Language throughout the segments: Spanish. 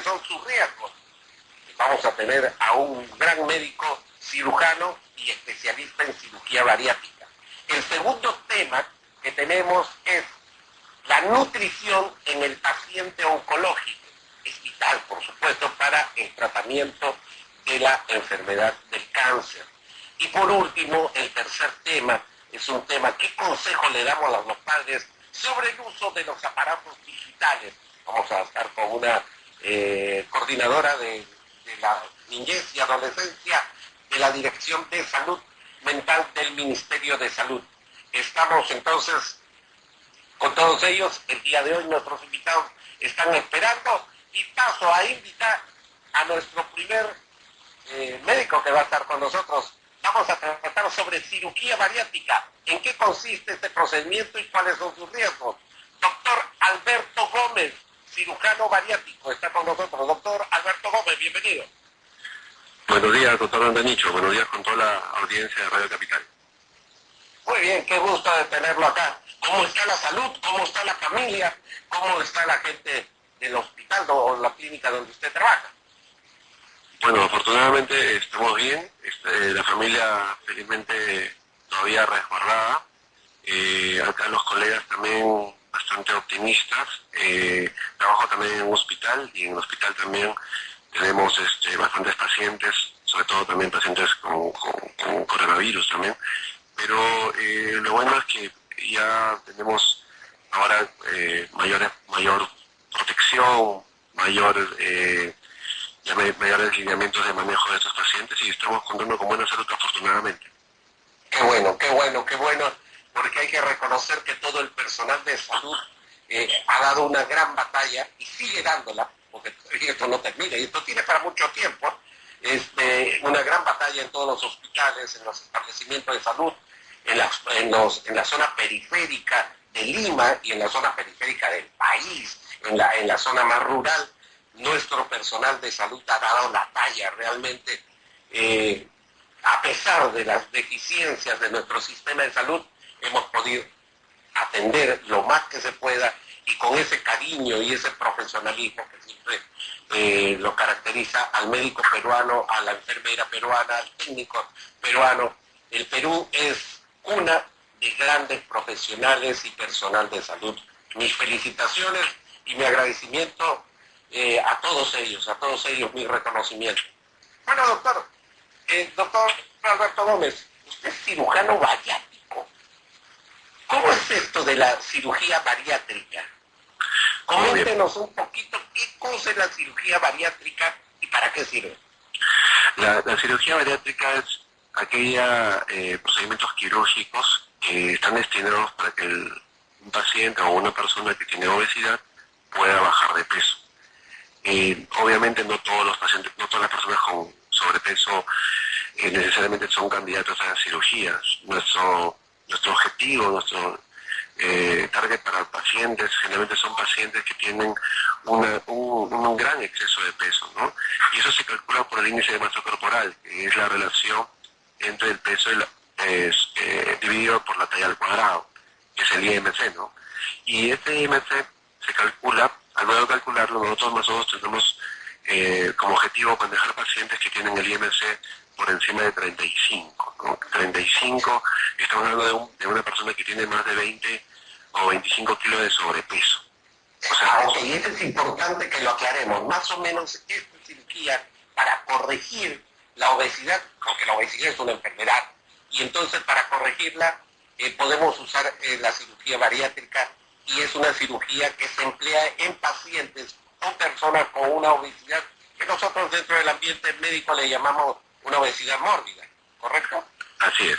son sus riesgos. Vamos a tener a un gran médico cirujano y especialista en cirugía bariátrica. El segundo tema que tenemos es la nutrición en el paciente oncológico. Es vital, por supuesto, para el tratamiento de la enfermedad del cáncer. Y por último, el tercer tema es un tema, ¿qué consejo le damos a los padres sobre el uso de los aparatos digitales? Vamos a estar con una eh, coordinadora de, la niñez y adolescencia de la Dirección de Salud Mental del Ministerio de Salud. Estamos entonces con todos ellos. El día de hoy nuestros invitados están esperando y paso a invitar a nuestro primer eh, médico que va a estar con nosotros. Vamos a tratar sobre cirugía bariátrica. ¿En qué consiste este procedimiento y cuáles son sus riesgos? Doctor Alberto Gómez, cirujano bariátrico, está con nosotros. Doctor Alberto Gómez, bienvenido. Buenos días, doctor Andanicho. Buenos días con toda la audiencia de Radio Capital. Muy bien, qué gusto de tenerlo acá. ¿Cómo está la salud? ¿Cómo está la familia? ¿Cómo está la gente del hospital o la clínica donde usted trabaja? Bueno, afortunadamente estamos bien. Este, la familia felizmente todavía resguardada. Eh, acá los colegas también bastante optimistas. Eh, trabajo también en un hospital y en el hospital también tenemos este, bastantes pacientes, sobre todo también pacientes con, coronavirus también. Pero eh, lo bueno es que ya tenemos ahora eh, mayor, mayor protección, mayor, eh, ya mayores lineamientos de manejo de estos pacientes y estamos contando con buena salud afortunadamente. Qué bueno, qué bueno, qué bueno, porque hay que reconocer que todo el personal de salud eh, ha dado una gran batalla y sigue dándola porque esto no termina y esto tiene para mucho tiempo, este, una gran batalla en todos los hospitales, en los establecimientos de salud, en la, en, los, en la zona periférica de Lima y en la zona periférica del país, en la, en la zona más rural. Nuestro personal de salud ha dado la talla realmente, eh, a pesar de las deficiencias de nuestro sistema de salud, hemos podido atender lo más que se pueda y con ese cariño y ese profesionalismo que siempre eh, lo caracteriza al médico peruano, a la enfermera peruana, al técnico peruano. El Perú es una de grandes profesionales y personal de salud. Mis felicitaciones y mi agradecimiento eh, a todos ellos, a todos ellos mi reconocimiento. Bueno, doctor, eh, doctor Alberto Gómez, usted es cirujano bariátrico. ¿Cómo es esto de la cirugía bariátrica? Coméntenos un poquito qué cosa es la cirugía bariátrica y para qué sirve. La, cirugía bariátrica es aquellos eh, procedimientos quirúrgicos que están destinados para que un paciente o una persona que tiene obesidad pueda bajar de peso. obviamente no todos los pacientes, no todas las personas con sobrepeso eh, necesariamente son candidatos a cirugías. Nuestro, nuestro objetivo, nuestro eh, target para pacientes, generalmente son pacientes que tienen un, gran exceso de peso, ¿no? Y eso se calcula por el índice de masa corporal, que es la relación entre el peso eh, dividido por la talla al cuadrado, que es el IMC, ¿no? Y este IMC se calcula, al modo de calcularlo, nosotros más o menos tenemos eh, como objetivo manejar pacientes que tienen el IMC por encima de 35. ¿no? 35, estamos hablando de, una persona que tiene más de 20 o 25 kilos de sobrepeso. O y eso es importante que lo aclaremos. Más o menos esta cirugía para corregir la obesidad, porque la obesidad es una enfermedad, y entonces para corregirla eh, podemos usar eh, la cirugía bariátrica y es una cirugía que se emplea en pacientes o personas con una obesidad que nosotros dentro del ambiente médico le llamamos una obesidad mórbida, ¿correcto? Así es.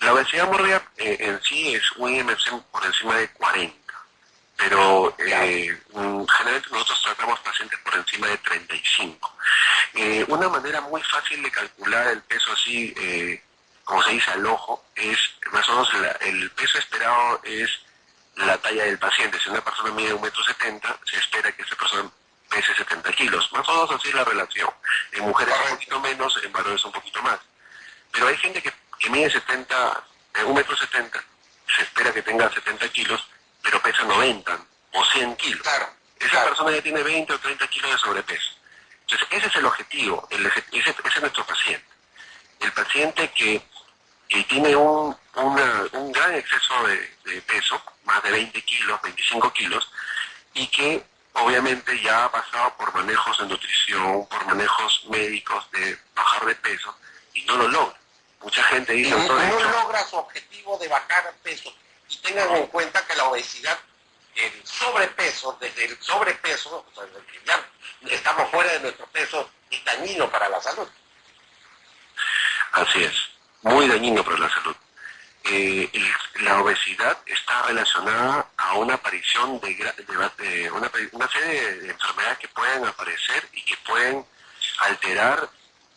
La obesidad mórbida eh, en sí es un IMC por encima de 40, pero eh, generalmente nosotros tratamos pacientes por encima de 35. Eh, una manera muy fácil de calcular el peso así, eh, como se dice al ojo, es más o menos el peso esperado es la talla del paciente. Si una persona mide un metro setenta, se espera que esa persona pese 70 kilos. Más o menos así es la relación. En mujeres un poquito menos, en varones un poquito más. Pero hay gente que, mide 70, eh, un metro 70, se espera que tenga 70 kilos, pero pesa 90 o 100 kilos. Claro. esa persona ya tiene 20 o 30 kilos de sobrepeso. Entonces, ese es el objetivo, ese, es nuestro paciente. El paciente que, tiene un, un gran exceso de, peso, más de 20 kilos, 25 kilos, y que obviamente ya ha pasado por manejos de nutrición, por manejos médicos de bajar de peso, y no lo logra. Mucha gente dice... no, no logra su objetivo de bajar peso. Y tengan en cuenta que la obesidad el sobrepeso, desde el sobrepeso, o sea, que ya estamos fuera de nuestro peso, es dañino para la salud. Así es, muy dañino para la salud. Eh, la obesidad está relacionada a una aparición de, una, serie de, enfermedades que pueden aparecer y que pueden alterar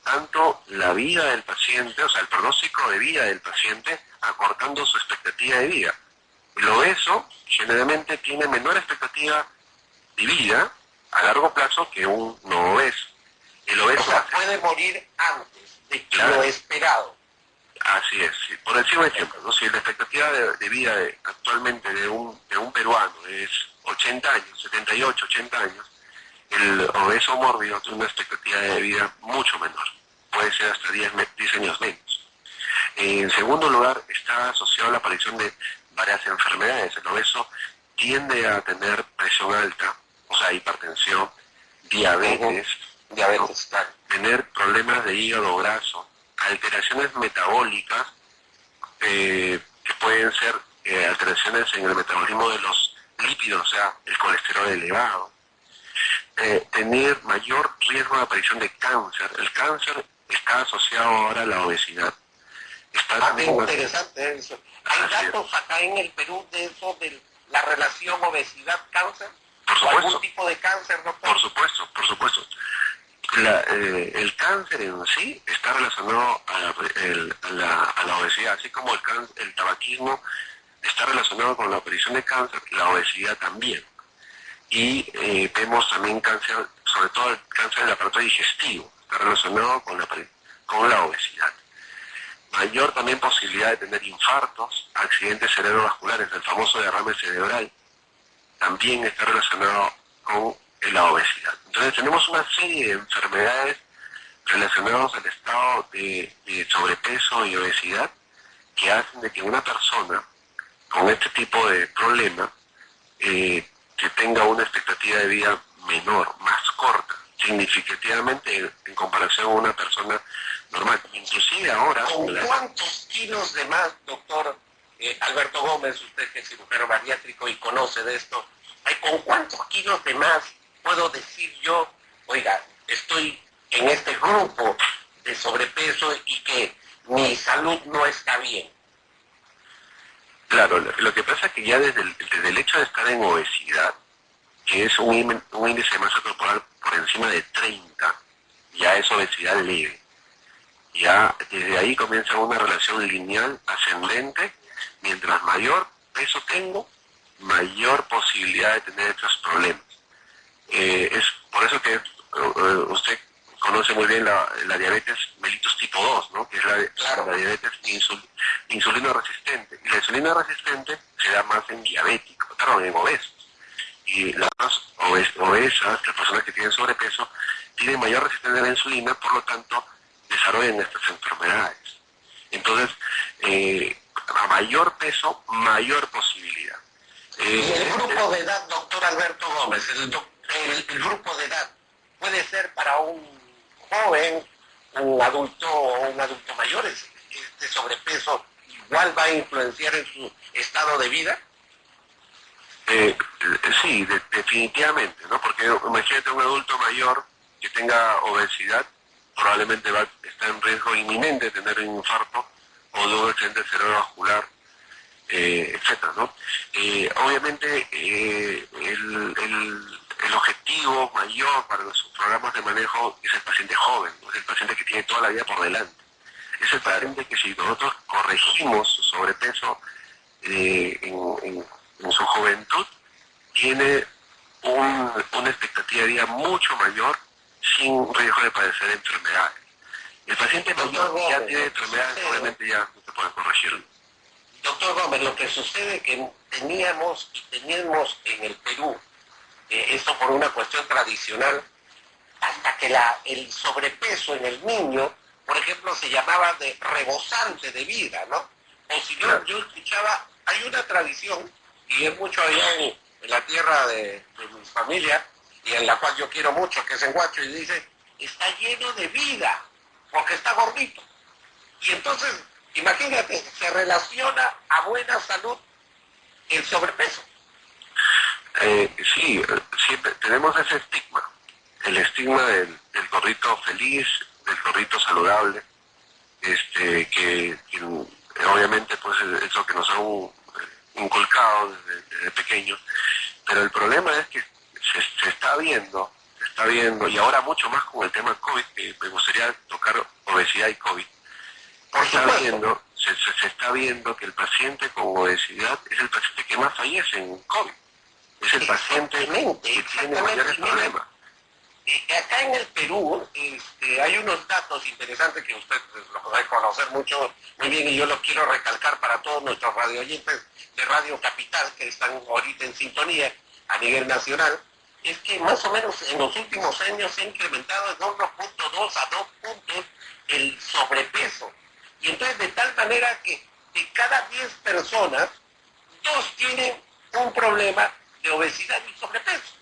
tanto la vida del paciente, o sea, el pronóstico de vida del paciente, acortando su expectativa de vida. El obeso generalmente tiene menor expectativa de vida a largo plazo que un no obeso. El obeso puede morir antes de lo esperado. Así es. Por decir un ejemplo, si la expectativa de, vida actualmente de un, de un peruano es 80 años, 78, 80 años, el obeso mórbido tiene una expectativa de vida mucho menor. Puede ser hasta 10, 10 años menos. En segundo lugar, está asociado a la aparición de varias enfermedades. El obeso tiende a tener presión alta, o sea, hipertensión, diabetes, diabetes tener problemas de hígado graso, alteraciones metabólicas, eh, que pueden ser eh, alteraciones en el metabolismo de los lípidos, o sea, el colesterol elevado, eh, tener mayor riesgo de aparición de cáncer. El cáncer está asociado ahora a la obesidad. Está ah, interesante eso. ¿Hay datos acá en el Perú de eso, de la relación obesidad-cáncer? Algún tipo de cáncer, Por supuesto, por supuesto. Eh, el cáncer en sí está relacionado a la, obesidad, así como el, el tabaquismo está relacionado con la aparición de cáncer, la obesidad también. Y eh, vemos también cáncer, sobre todo el cáncer del aparato digestivo, está relacionado con la, con la obesidad mayor también posibilidad de tener infartos, accidentes cerebrovasculares, el famoso derrame cerebral, también está relacionado con la obesidad. Entonces tenemos una serie de enfermedades relacionadas al estado de, sobrepeso y obesidad que hacen de que una persona con este tipo de problema eh, que tenga una expectativa de vida menor, más corta, significativamente en, comparación a una persona normal. Inclusive ahora... ¿Con cuántos kilos de más, doctor eh, Alberto Gómez, usted que es cirujano bariátrico y conoce de esto, ¿con cuántos kilos de más puedo decir yo, oiga, estoy en este grupo de sobrepeso y que mi salud no está bien? Claro, lo que pasa es que ya desde el, hecho de estar en obesidad, que es un, un índice de masa corporal por encima de 30, ya es obesidad leve. Ya desde ahí comienza una relación lineal ascendente, mientras mayor peso tengo, mayor posibilidad de tener estos problemas. Eh, es por eso que eh, usted conoce muy bien la, diabetes mellitus tipo 2, ¿no? que es la, diabetes insulino resistente. Y la insulina resistente se da más en diabéticos, claro, en obesos y las obesas, las personas que tienen sobrepeso, tienen mayor resistencia a la insulina, por lo tanto, desarrollan estas enfermedades. Entonces, eh, a mayor peso, mayor posibilidad. ¿Y el grupo de edad, doctor Alberto Gómez, el, grupo de edad puede ser para un joven, un adulto o un adulto mayor, este sobrepeso igual va a influenciar en su estado de vida? Eh, sí, definitivamente, ¿no? Porque imagínate un adulto mayor que tenga obesidad, probablemente va a estar en riesgo inminente de tener un infarto o de un accidente cerebrovascular, eh, etcétera, ¿no? Eh, obviamente eh, el, el, objetivo mayor para nuestros programas de manejo es el paciente joven, es el paciente que tiene toda la vida por delante. Es el paciente que si nosotros corregimos su sobrepeso en en su juventud tiene una expectativa de vida mucho mayor sin riesgo de padecer enfermedades. El paciente mayor ya tiene enfermedades, obviamente ya no se puede corregir. Doctor Gómez, lo que sucede es que teníamos y tenemos en el Perú eh, esto por una cuestión tradicional, hasta que la, el sobrepeso en el niño, por ejemplo, se llamaba de rebosante de vida, ¿no? O si no, yo escuchaba, hay una tradición, y es mucho allá en, la tierra de, mi familia, y en la cual yo quiero mucho, que es en Guacho, y dice, está lleno de vida, porque está gordito. Y entonces, imagínate, se relaciona a buena salud el sobrepeso. Eh, sí, siempre tenemos ese estigma, el estigma del, gorrito feliz, del gorrito saludable, este, que, obviamente pues es lo que nos han inculcado desde, pequeño, pero el problema es que se, está viendo, se está viendo, y ahora mucho más con el tema COVID, que me gustaría tocar obesidad y COVID, se está viendo, se, se, está viendo que el paciente con obesidad es el paciente que más fallece en COVID. Es el paciente que tiene mayores problemas. Eh, acá en el Perú este, hay unos datos interesantes que usted pues, lo puede conocer mucho, muy bien, y yo los quiero recalcar para todos nuestros radioyentes de Radio Capital que están ahorita en sintonía a nivel nacional, es que más o menos en los últimos años se ha incrementado de 1.2 a 2 puntos el sobrepeso. Y entonces de tal manera que de cada 10 personas, dos tienen un problema de obesidad y sobrepeso.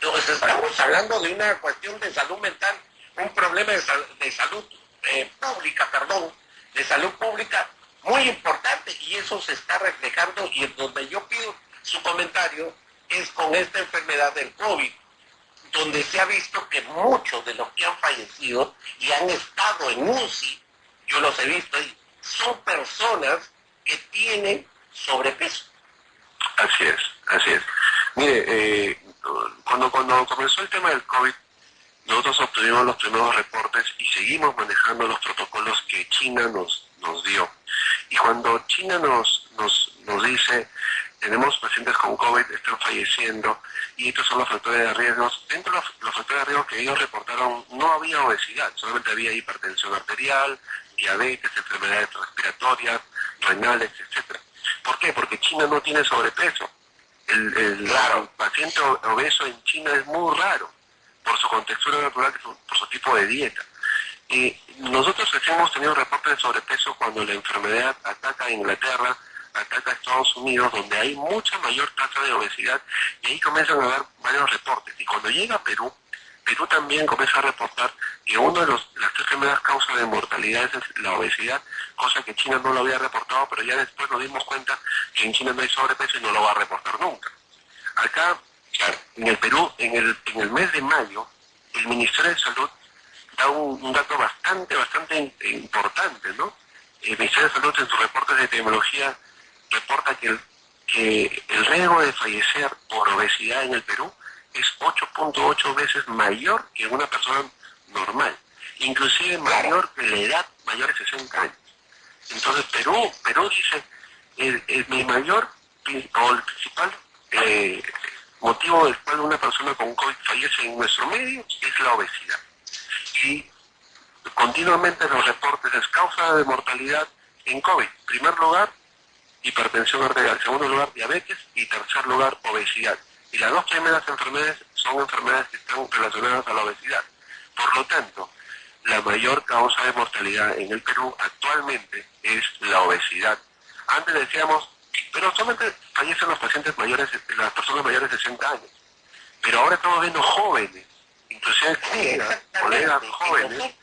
Entonces estamos hablando de una cuestión de salud mental, un problema de, salud eh, pública, perdón, de salud pública muy importante y eso se está reflejando y en donde yo pido su comentario es con esta enfermedad del COVID, donde se ha visto que muchos de los que han fallecido y han estado en UCI, yo los he visto ahí, son personas que tienen sobrepeso. Así es, así es. Mire, eh, cuando, cuando comenzó el tema del COVID, nosotros obtuvimos los primeros reportes y seguimos manejando los protocolos que China nos, nos dio. Y cuando China nos, nos, nos dice, tenemos pacientes con COVID, están falleciendo, y estos son los factores de riesgo, dentro de los, factores de riesgo que ellos reportaron no había obesidad, solamente había hipertensión arterial, diabetes, enfermedades respiratorias, renales, etcétera. ¿Por qué? Porque China no tiene sobrepeso. El, paciente obeso en China es muy raro por su contextura natural, por su tipo de dieta. Y nosotros hemos tenido reportes de sobrepeso cuando la enfermedad ataca a Inglaterra, ataca a Estados Unidos, donde hay mucha mayor tasa de obesidad, y ahí comienzan a haber varios reportes. Y cuando llega a Perú, Perú también comienza a reportar que una de las tres primeras causas de mortalidad es la obesidad, cosa que China no lo había reportado, pero ya después nos dimos cuenta que en China no hay sobrepeso y no lo va a reportar nunca. Acá, en el Perú, en el, en el mes de mayo, el Ministerio de Salud da un, dato bastante, bastante importante, ¿no? El Ministerio de Salud en sus reportes de epidemiología reporta que el, que el riesgo de fallecer por obesidad en el Perú es 8.8 veces mayor que una persona normal, inclusive mayor que la edad mayor de 60 años. Entonces Perú, Perú dice, el, mi mayor o el principal eh, motivo del cual una persona con COVID fallece en nuestro medio es la obesidad. Y continuamente los reportes es causa de mortalidad en COVID. Primer lugar, hipertensión arterial. Segundo lugar, diabetes. Y tercer lugar, obesidad. Y las dos primeras enfermedades son enfermedades que están relacionadas a la obesidad. Por lo tanto, la mayor causa de mortalidad en el Perú actualmente es la obesidad. Antes decíamos, pero solamente fallecen los pacientes mayores, las personas mayores de 60 años. Pero ahora estamos viendo jóvenes, inclusive colegas jóvenes,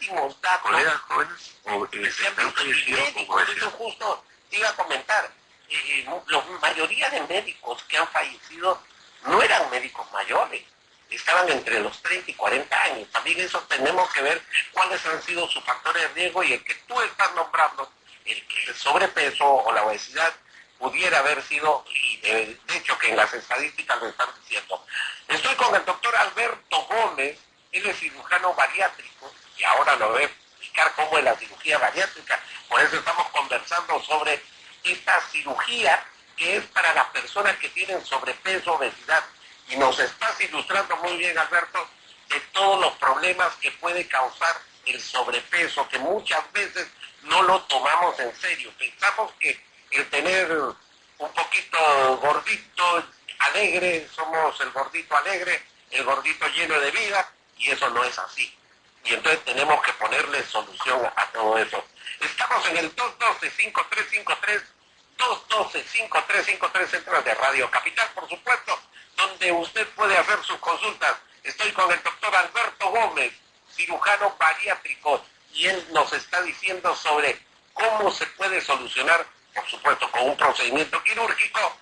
colegas jóvenes, o, eh, han fallecido con justo iba a comentar, eh, la mayoría de médicos que han fallecido no eran médicos mayores, estaban entre los 30 y 40 años. También eso tenemos que ver cuáles han sido sus factores de riesgo y el que tú estás nombrando, el que el sobrepeso o la obesidad pudiera haber sido, y de, hecho que en las estadísticas lo están diciendo. Estoy con el doctor Alberto Gómez, él es cirujano bariátrico, y ahora lo voy a explicar cómo es la cirugía bariátrica. Por eso estamos conversando sobre esta cirugía que es para las personas que tienen sobrepeso, obesidad. Y nos estás ilustrando muy bien, Alberto, de todos los problemas que puede causar el sobrepeso, que muchas veces no lo tomamos en serio. Pensamos que el tener un poquito gordito alegre, somos el gordito alegre, el gordito lleno de vida, y eso no es así. Y entonces tenemos que ponerle solución a todo eso. Estamos en el 212-5353, 212-5353, centros de Radio Capital, por supuesto, donde usted puede hacer sus consultas. Estoy con el doctor Alberto Gómez, cirujano bariátrico, y él nos está diciendo sobre cómo se puede solucionar, por supuesto, con un procedimiento quirúrgico,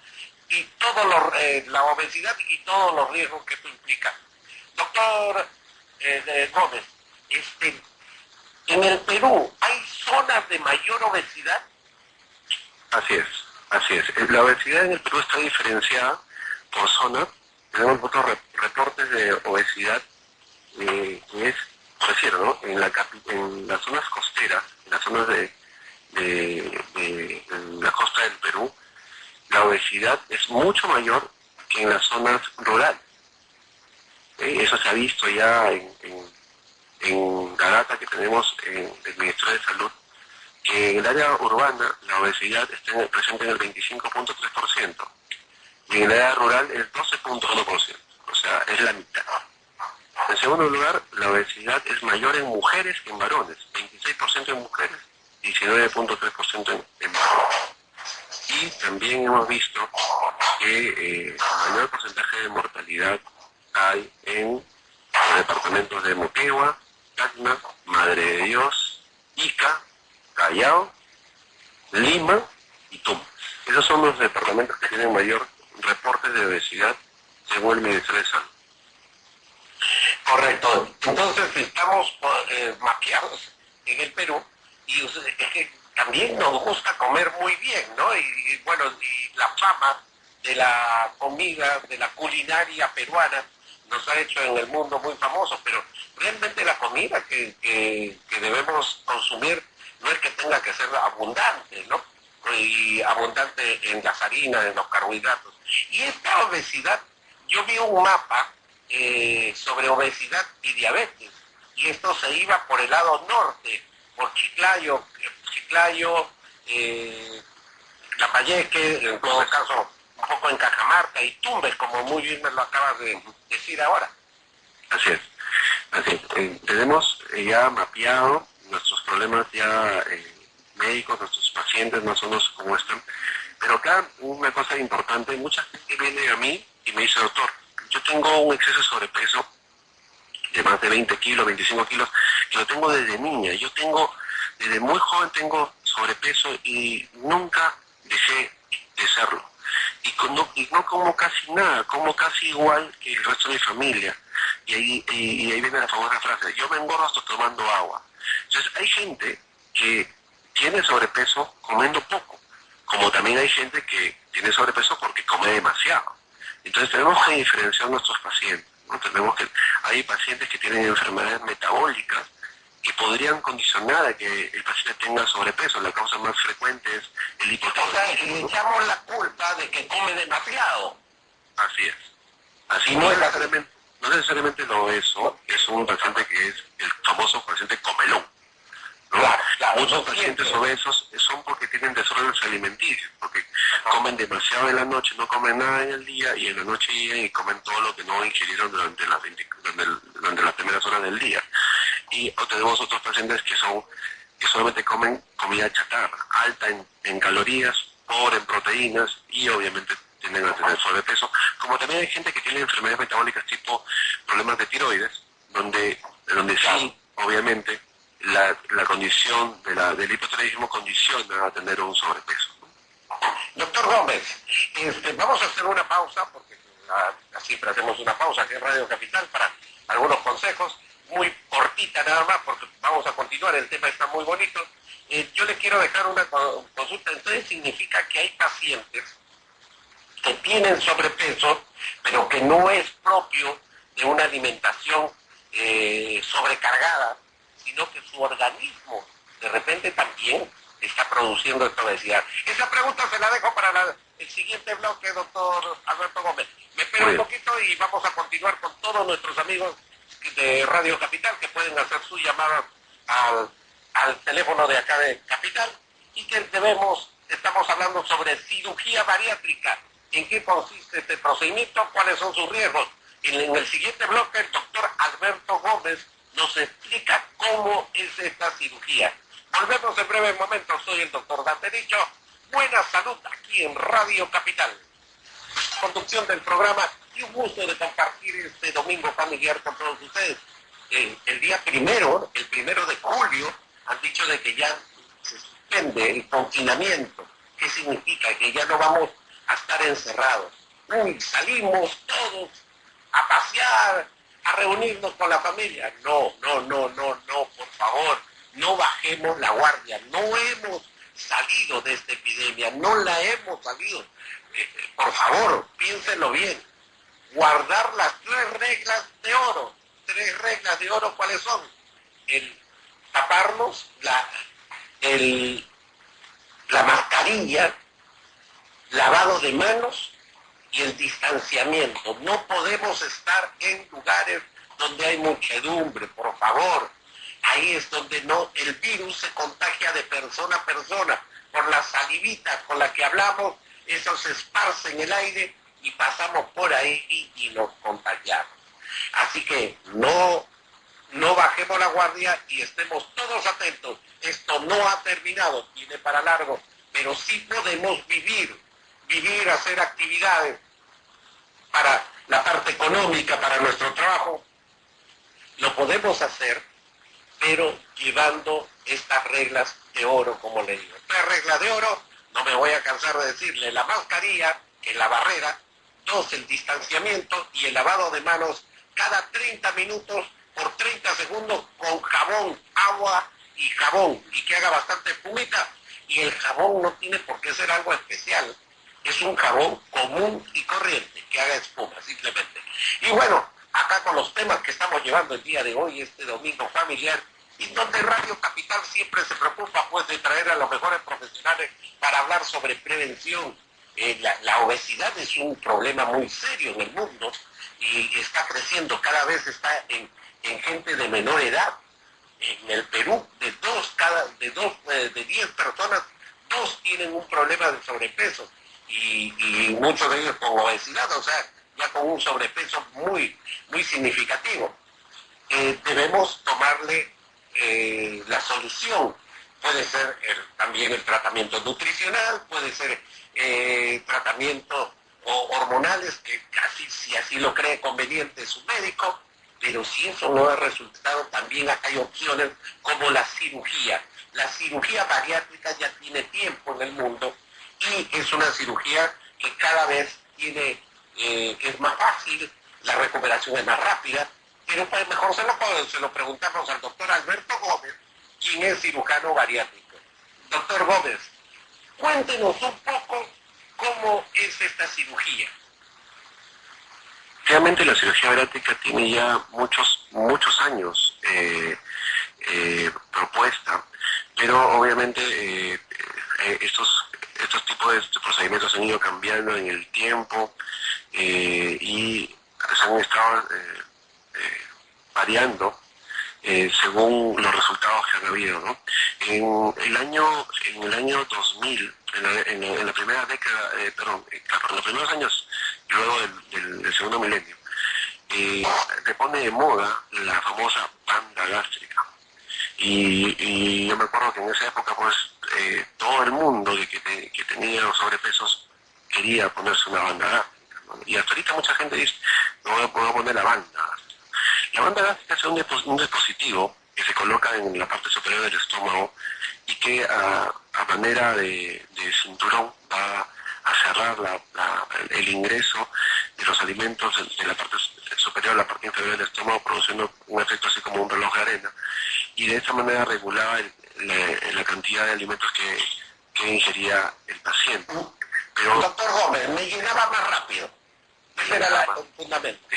y todo eh, la obesidad y todos los riesgos que esto implica. Doctor eh, Gómez, este, en el Perú, ¿hay zonas de mayor obesidad? Así es, así es. Eh, la obesidad en el Perú está diferenciada por zona. Tenemos otros reportes de obesidad que es, decirlo, ¿no? en, la, en las zonas costeras, en las zonas de, la costa del Perú, la obesidad es mucho mayor que en las zonas rurales. Eh, eso se ha visto ya en, en, la data que tenemos en el Ministerio de Salud, en el área urbana la obesidad está presente en el 25.3% y en el área rural el 12.1%, o sea, es la mitad. En segundo lugar, la obesidad es mayor en mujeres que en varones, 26% en mujeres, 19.3% en, en varones. Y también hemos visto que eh, mayor porcentaje de mortalidad hay en los departamentos de Moquegua, Tacna, Madre de Dios, Ica, Callao, Lima y Tumbes. Esos son los departamentos que tienen mayor reporte de obesidad según el Ministerio de Salud. Correcto. Entonces estamos eh, mapeados en el Perú y es que también nos gusta comer muy bien, ¿no? y bueno, y la fama de la comida, de la culinaria peruana, nos ha hecho en el mundo muy famosos, pero realmente la comida que, debemos consumir no es que tenga que ser abundante, ¿no? Y abundante en las harinas, en los carbohidratos. Y esta obesidad, yo vi un mapa eh, sobre obesidad y diabetes, y esto se iba por el lado norte, por Chiclayo, Chiclayo, eh, Lapayeque, en todo caso un poco en Cajamarca y Tumbes, como muy bien me lo acabas de decir ahora. Así es. Así eh, tenemos ya mapeado nuestros problemas ya eh, médicos, nuestros pacientes más o menos como están. Pero acá una cosa importante, mucha gente viene a mí y me dice, doctor, yo tengo un exceso de sobrepeso de más de 20 kilos, 25 kilos, que lo tengo desde niña. Yo tengo, desde muy joven tengo sobrepeso y nunca dejé de serlo y, no como casi nada, como casi igual que el resto de mi familia. Y ahí, y, ahí viene la famosa frase, yo me engordo hasta tomando agua. Entonces hay gente que tiene sobrepeso comiendo poco, como también hay gente que tiene sobrepeso porque come demasiado. Entonces tenemos que diferenciar nuestros pacientes. ¿no? Tenemos que, hay pacientes que tienen enfermedades metabólicas que podrían condicionar a que el paciente tenga sobrepeso. La causa más frecuente es el hipotiroidismo. le echamos la culpa de que come demasiado. Así es. Así no, necesariamente, no necesariamente lo eso, es un paciente que es el famoso paciente comelón. Muchos pacientes obesos son porque tienen desórdenes alimenticios, porque comen demasiado en la noche, no comen nada en el día y en la noche y comen todo lo que no ingirieron durante las, durante las primeras horas del día. Y tenemos otros pacientes que son que solamente comen comida chatarra, alta en, calorías, pobre en proteínas y obviamente tienden a tener sobrepeso, como también hay gente que tiene enfermedades metabólicas tipo problemas de tiroides, donde, donde sí, obviamente, la, condición de la, del hipotiroidismo condiciona a tener un sobrepeso. Doctor Gómez, este, vamos a hacer una pausa, porque siempre hacemos una pausa aquí en Radio Capital para algunos consejos muy cortita nada más, porque vamos a continuar, el tema está muy bonito. Eh, yo le quiero dejar una consulta, entonces significa que hay pacientes que tienen sobrepeso, pero que no es propio de una alimentación eh, sobrecargada, sino que su organismo de repente también está produciendo esta obesidad. Esa pregunta se la dejo para el siguiente bloque, doctor Alberto Gómez. Me espero un poquito y vamos a continuar con todos nuestros amigos de Radio Capital que pueden hacer su llamada al, al teléfono de acá de Capital y que debemos, estamos hablando sobre cirugía bariátrica, en qué consiste este procedimiento, cuáles son sus riesgos. En, el siguiente bloque, el doctor Alberto Gómez nos explica cómo es esta cirugía. Volvemos en breve momento. Soy el doctor Dantericho. Buena salud aquí en Radio Capital. Conducción del programa y un gusto de compartir este domingo familiar con todos ustedes. Eh, el día primero, el primero de julio, han dicho de que ya se suspende el confinamiento. ¿Qué significa? Que ya no vamos a estar encerrados. Uy, salimos todos a pasear, a reunirnos con la familia. No, no, no, no, no, por favor, no bajemos la guardia. No hemos salido de esta epidemia, no la hemos salido. Eh, eh, por favor, piénsenlo bien. Guardar las tres reglas de oro. Tres reglas de oro, ¿cuáles son? El taparnos, la, el, la mascarilla, lavado de manos y el distanciamiento. No podemos estar en lugares donde hay muchedumbre, por favor. Ahí es donde no el virus se contagia de persona a persona. Por la salivita con la que hablamos, eso se esparce en el aire y pasamos por ahí y, nos contagiamos. Así que no, no bajemos la guardia y estemos todos atentos. Esto no ha terminado, tiene para largo, pero sí podemos vivir, vivir, hacer actividades para la parte económica, para nuestro trabajo. Lo podemos hacer, pero llevando estas reglas de oro, como le digo. Tres reglas de oro, no me voy a cansar de decirle, la mascarilla, que es la barrera, dos, el distanciamiento y el lavado de manos cada 30 minutos por 30 segundos con jabón, agua y jabón, y que haga bastante espumita. Y el jabón no tiene por qué ser algo especial, es un jabón común y corriente, que haga espuma simplemente. Y bueno, acá con los temas que estamos llevando el día de hoy, este domingo familiar, y donde Radio Capital siempre se preocupa pues de traer a los mejores profesionales para hablar sobre prevención. Eh, la, obesidad es un problema muy serio en el mundo y está creciendo, cada vez está en, gente de menor edad. En el Perú, de dos, cada, de dos, eh, de diez personas, dos tienen un problema de sobrepeso y, muchos de ellos con obesidad, o sea, ya con un sobrepeso muy, muy significativo. Eh, debemos tomarle eh, la solución. Puede ser también el tratamiento nutricional, puede ser eh, tratamiento hormonales, que casi si así lo cree conveniente su médico, pero si eso no ha resultado, también hay opciones como la cirugía. La cirugía bariátrica ya tiene tiempo en el mundo y es una cirugía que cada vez tiene, eh, es más fácil, la recuperación es más rápida, pero pues mejor se lo, se lo preguntamos al doctor Alberto Gómez, quien es cirujano bariátrico. Doctor Gómez, cuéntenos un poco cómo es esta cirugía. Realmente la cirugía bariátrica tiene ya muchos, muchos años eh, eh, propuesta, pero obviamente estos estos tipos de procedimientos han ido cambiando en el tiempo eh, y se han estado eh, eh, variando según los resultados que han habido. En el año en el año 2000, en la, primera década, perdón, en los primeros años luego del, segundo milenio, se pone de moda la famosa banda gástrica. Y, y, yo me acuerdo que en esa época pues eh, todo el mundo de que, tenía los sobrepesos quería ponerse una banda gástrica. Y hasta ahorita mucha gente dice, no voy a, poner la banda La banda gástrica es un, dispositivo que se coloca en la parte superior del estómago y que a, manera de, cinturón va a cerrar el ingreso de los alimentos de la parte superior a la parte inferior del estómago, produciendo un efecto así como un reloj de arena, y de esa manera regulaba la, cantidad de alimentos que, ingería el paciente. Pero, Doctor Gómez, me llenaba más rápido. Ese era fundamento.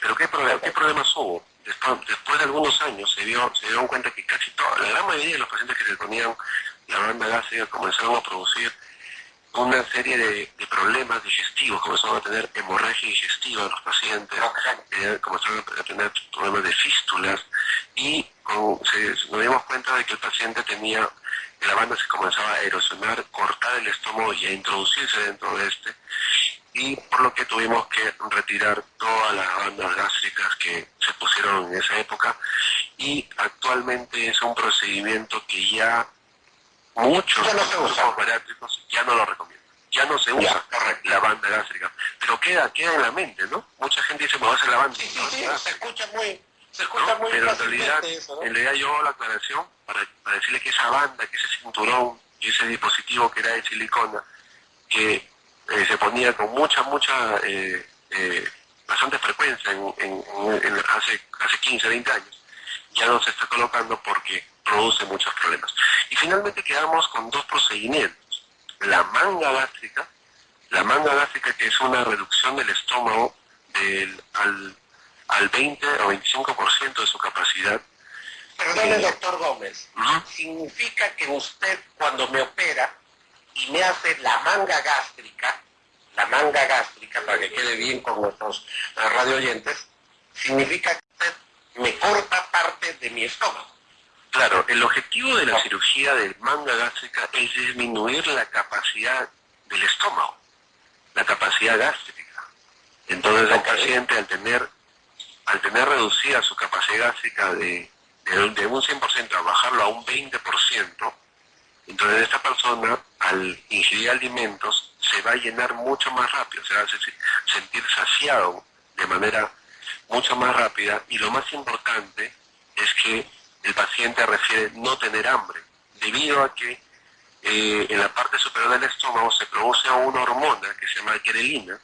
Pero ¿qué, problema, ¿qué problemas hubo? Después, de algunos años se, dio, se dieron cuenta que casi toda, la gran mayoría de los pacientes que se ponían la banda gástrica comenzaron a producir una serie de, problemas digestivos, comenzaron a tener hemorragia digestiva en los pacientes, eh, comenzaron a tener problemas de fístulas y nos dimos cuenta de que el paciente tenía, la banda se comenzaba a erosionar, cortar el estómago y a introducirse dentro de este y por lo que tuvimos que retirar todas las bandas gástricas que se pusieron en esa época y actualmente es un procedimiento que ya muchos ya no bariátricos ya no lo recomiendan. Ya no se usa la banda gástrica. Pero queda, queda en la mente, ¿no? Mucha gente dice, me voy a hacer la banda. Sí, sí, sí, se escucha muy, se escucha muy Pero en realidad, en realidad yo hago la aclaración para, para decirle que esa banda, que ese cinturón y ese dispositivo que era de silicona, que eh, se ponía con mucha, mucha, eh, eh, bastante frecuencia en, hace, hace 15, 20 años, ya no se está colocando porque produce muchos problemas. Y finalmente quedamos con dos procedimientos. La manga gástrica, la manga gástrica que es una reducción del estómago del, al, al 20 o 25% de su capacidad. Perdone, doctor Gómez, ¿significa que usted cuando me opera y me hace la manga gástrica, la manga gástrica, para que quede bien con nuestros eh, radio oyentes, significa que usted me corta parte de mi estómago. Claro, el objetivo de la cirugía de manga gástrica es disminuir la capacidad del estómago, la capacidad gástrica. Entonces el paciente al tener, al tener reducida su capacidad gástrica de, de, un 100% a bajarlo a un 20%, entonces esta persona al ingerir alimentos se va a llenar mucho más rápido, se va a sentir saciado de manera mucho más rápida y lo más importante es que el paciente refiere no tener hambre, debido a que eh, en la parte superior del estómago se produce una hormona que se llama grelina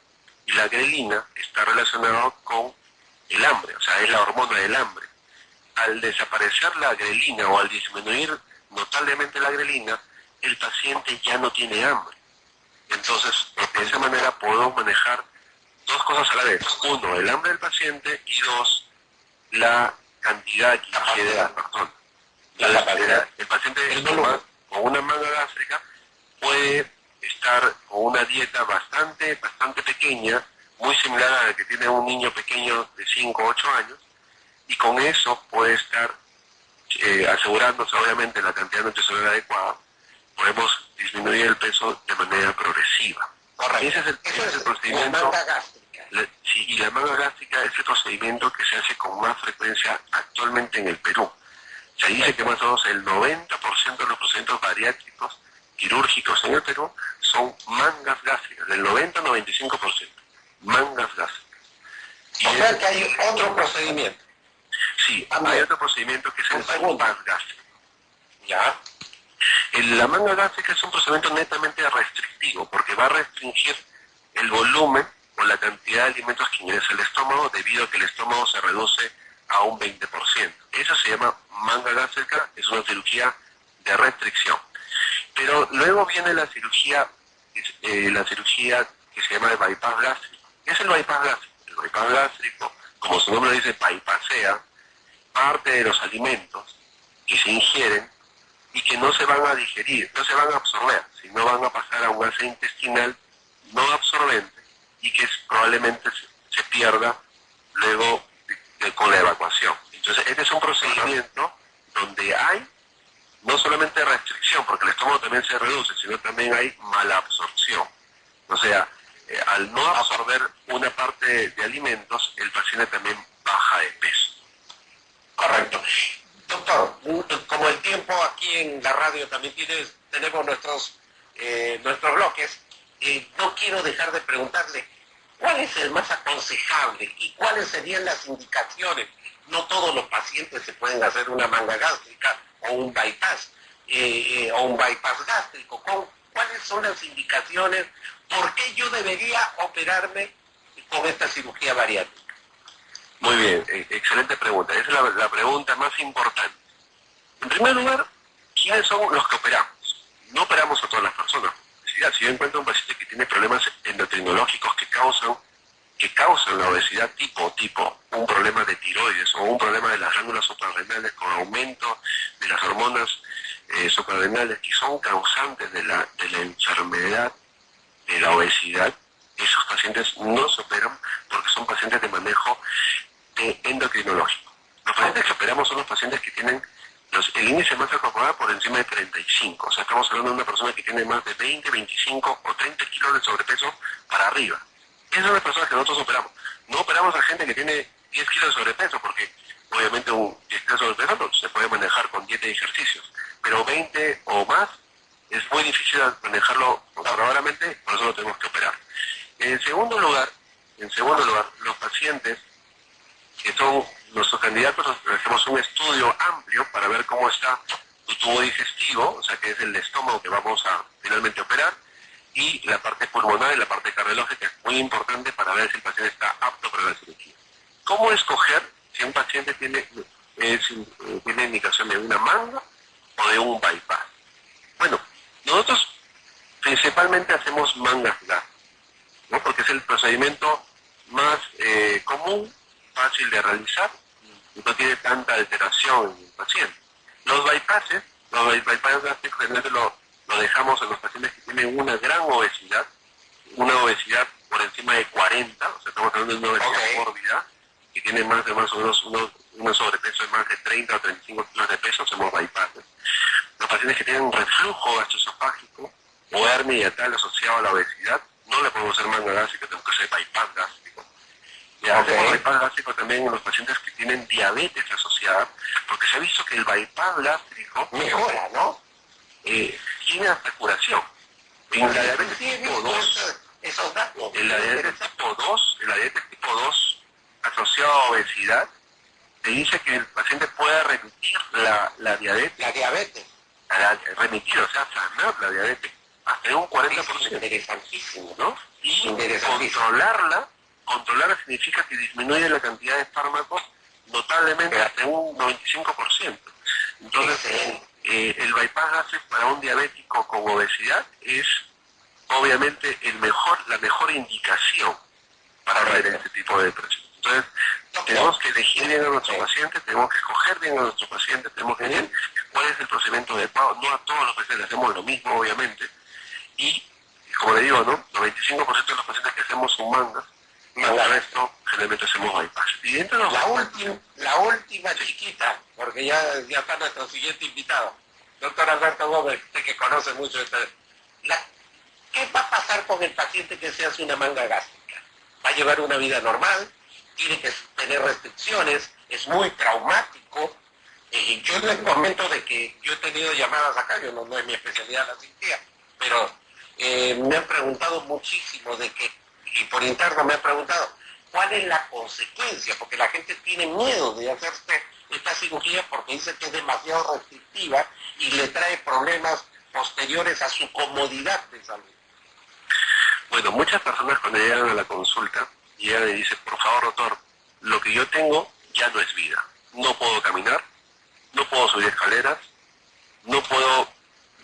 y la grelina está relacionada con el hambre, o sea, es la hormona del hambre. Al desaparecer la grelina o al disminuir notablemente la grelina, el paciente ya no tiene hambre. Entonces, de esa manera puedo manejar dos cosas a la vez. Uno, el hambre del paciente y dos, la cantidad que ingiere la persona. el paciente con una manga gástrica puede estar con una dieta bastante, bastante pequeña, muy similar a la que tiene un niño pequeño de 5 o 8 años, y con eso puede estar eh, asegurándose obviamente la cantidad nutricional adecuada, podemos disminuir el peso de manera progresiva. Ese es el, procedimiento. sí, y la manga gástrica es el procedimiento que se hace con más frecuencia actualmente en el Perú. Se dice que más o menos el 90% de los procedimientos bariátricos quirúrgicos en el Perú son mangas gástricas, del 90 al 95%. Mangas gástricas. o sea que hay otro procedimiento. Sí, hay otro procedimiento que es el bypass gástrico. ¿Ya? la manga gástrica es un procedimiento netamente restrictivo porque va a restringir el volumen o la cantidad de alimentos que ingresa al estómago debido a que el estómago se reduce a un 20%. Eso se llama manga gástrica, es una cirugía de restricción. Pero luego viene la cirugía, eh, la cirugía que se llama el bypass gástrico. ¿Qué es el bypass gástrico? El bypass gástrico, como su nombre dice, bypassea parte de los alimentos que se ingieren y que no se van a digerir, no se van a absorber, sino van a pasar a un gas intestinal no absorbente y que probablemente se, pierda luego con la evacuación. Entonces, este es un procedimiento donde hay no solamente restricción, porque el estómago también se reduce, sino también hay mala absorción. O sea, eh, al no absorber una parte de alimentos, el paciente también baja de peso. Correcto. Doctor, como el tiempo aquí en la radio también tiene, tenemos nuestros, eh, nuestros bloques, eh, no quiero dejar de preguntarle cuál es el más aconsejable y cuáles serían las indicaciones. No todos los pacientes se pueden hacer una manga gástrica o un bypass o un bypass gástrico. ¿Cuáles son las indicaciones? ¿Por qué yo debería operarme con esta cirugía bariátrica? Muy bien, eh, excelente pregunta. Esa es la, pregunta más importante. En primer lugar, ¿quiénes son los que operamos? No operamos a todas las personas. Si, yo encuentro un paciente que tiene problemas endocrinológicos que causan que causan la obesidad tipo tipo, un problema de tiroides o un problema de las glándulas suprarrenales con aumento de las hormonas eh, suprarrenales que son causantes de la, de la enfermedad de la obesidad, esos pacientes no se operan porque son pacientes de manejo endocrinológico. Los pacientes que operamos son los pacientes que tienen el índice de masa corporal por encima de 35. O sea, estamos hablando de una persona que tiene más de 20, 25 o 30 kilos de sobrepeso para arriba. Esas son las personas que nosotros operamos. No operamos a gente que tiene 10 kilos de sobrepeso, porque obviamente un 10 kilos de sobrepeso se puede manejar con dieta y ejercicios, pero 20 o más es muy difícil manejarlo conservadoramente, por eso lo tenemos que operar. En segundo lugar, en segundo lugar, los pacientes que son nuestros candidatos, hacemos un estudio amplio para ver cómo está su tubo digestivo, o sea que es el estómago que vamos a finalmente operar, y la parte pulmonar y la parte cardiológica es muy importante para ver si el paciente está apto para la cirugía. ¿Cómo escoger si un paciente tiene, eh, tiene indicación de una manga o de un bypass? Bueno, nosotros principalmente hacemos mangas ¿no? porque es el procedimiento más eh, común, fácil de realizar y no tiene tanta alteración en el paciente. Los bypasses, los bypasses gástricos lo, lo dejamos en los pacientes que tienen una gran obesidad, una obesidad por encima de 40, o sea, estamos hablando de una obesidad mórbida, que tiene más de más o menos unos, un sobrepeso de más de 30 o 35 kilos de peso, hacemos bypasses. Los pacientes que tienen reflujo gastroesofágico o hernia tal asociado a la obesidad, no le podemos hacer manga gástrica, tenemos que hacer bypass gástrico. Y hacemos bypass gástrico también en los pacientes que tienen diabetes asociada, porque se ha visto que el bypass gástrico mejora, ¿no? Eh, tiene hasta curación. En la diabetes tipo 2, en la diabetes tipo 2, en la diabetes tipo 2 asociado a obesidad, se dice que el paciente puede remitir la, la diabetes. La diabetes. remitir, o sea, sanar la diabetes hasta un 40%. interesantísimo, ¿no? Y controlarla, controlarla significa que disminuye la cantidad de fármacos notablemente hasta un 95%. Entonces, eh, el bypass gástrico para un diabético con obesidad es obviamente el mejor, la mejor indicación para ver este tipo de depresión. Entonces, tenemos que elegir bien a nuestro paciente, tenemos que escoger bien a nuestro paciente, tenemos que ver cuál es el procedimiento adecuado. No a todos los pacientes hacemos lo mismo, obviamente. Y, como le digo, ¿no? 95% de los pacientes que hacemos son mangas, y el resto generalmente hacemos bypass. Y dentro de la, última, la última chiquita, porque ya, ya está nuestro siguiente invitado, doctor Alberto Gómez, usted que conoce mucho esta... ¿Qué va a pasar con el paciente que se hace una manga gástrica? ¿Va a llevar una vida normal? Tiene que tener restricciones, es muy traumático. y yo les comento de que yo he tenido llamadas acá, yo no, no es mi especialidad la cirugía, pero eh, me han preguntado muchísimo de que, y por interno me han preguntado, ¿cuál es la consecuencia? Porque la gente tiene miedo de hacerse esta cirugía porque dice que es demasiado restrictiva y le trae problemas posteriores a su comodidad de salud. Bueno, muchas personas cuando llegan a la consulta y ella le dice, por favor, doctor, lo que yo tengo ya no es vida. No puedo caminar, no puedo subir escaleras, no puedo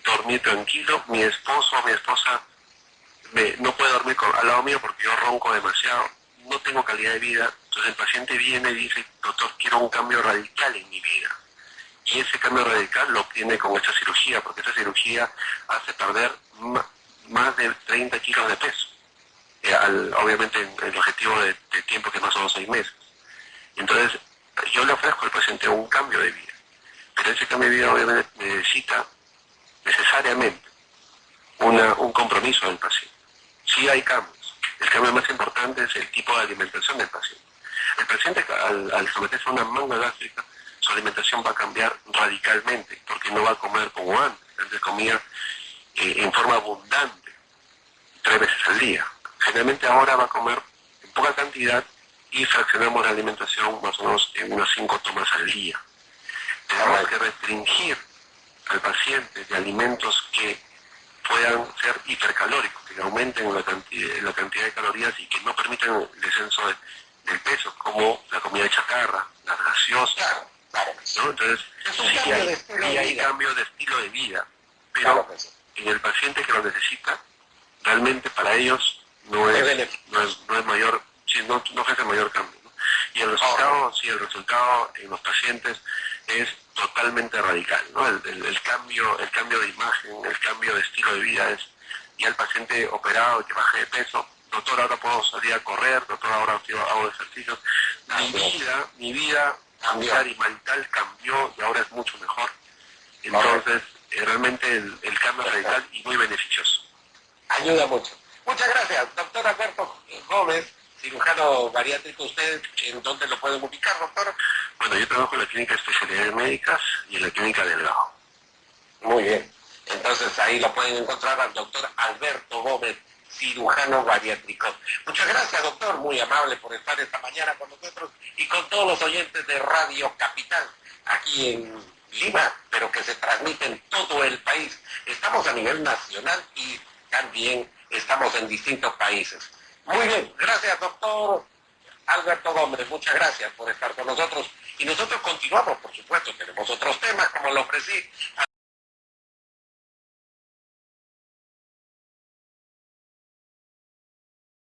dormir tranquilo, mi esposo o mi esposa no puede dormir al lado mío porque yo ronco demasiado, no tengo calidad de vida. Entonces el paciente viene y dice, doctor, quiero un cambio radical en mi vida. Y ese cambio radical lo obtiene con esta cirugía, porque esta cirugía hace perder más de 30 kilos de peso. Eh, obviamente el objetivo de, tiempo que más son seis meses. Entonces, yo le ofrezco al paciente un cambio de vida, pero ese cambio de vida obviamente necesita necesariamente un compromiso del paciente. Si hay cambios, el cambio más importante es el tipo de alimentación del paciente. El paciente al, someterse a una manga gástrica, su alimentación va a cambiar radicalmente, porque no va a comer como antes, antes comía eh, en forma abundante, tres veces al día generalmente ahora va a comer en poca cantidad y fraccionamos la alimentación más o menos en unas cinco tomas al día. Tenemos que restringir al paciente de alimentos que puedan ser hipercalóricos, que aumenten la cantidad, la cantidad de calorías y que no permitan el descenso del peso, como la comida chatarra, las gaseosas. Entonces, sí hay, hay cambio de estilo de vida, pero en el paciente que lo necesita, realmente para ellos no es, no es, no es mayor, sí, no, no ofrece mayor cambio. Y el resultado, sí, el resultado en los pacientes es totalmente radical, ¿no? El, el, cambio, el cambio de imagen, el cambio de estilo de vida es, y el paciente operado que baje de peso, doctor, ahora puedo salir a correr, doctor, ahora hago ejercicios. Mi vida, mi vida familiar y marital cambió y ahora es mucho mejor. Entonces, eh, realmente el, el cambio es radical y muy beneficioso. Ayuda mucho. Muchas gracias, doctor Alberto Gómez, cirujano bariátrico. ¿Usted en dónde lo pueden ubicar, doctor? Bueno, yo trabajo en la Clínica de Especialidades Médicas y en la Clínica del Gajo. Muy bien. Entonces ahí lo pueden encontrar al doctor Alberto Gómez, cirujano bariátrico. Muchas gracias, doctor, muy amable por estar esta mañana con nosotros y con todos los oyentes de Radio Capital aquí en Lima, pero que se transmite en todo el país. Estamos a nivel nacional y también estamos en distintos países. Muy bien, gracias, doctor Alberto Gómez, muchas gracias por estar con nosotros. Y nosotros continuamos, por supuesto, tenemos otros temas, como lo ofrecí.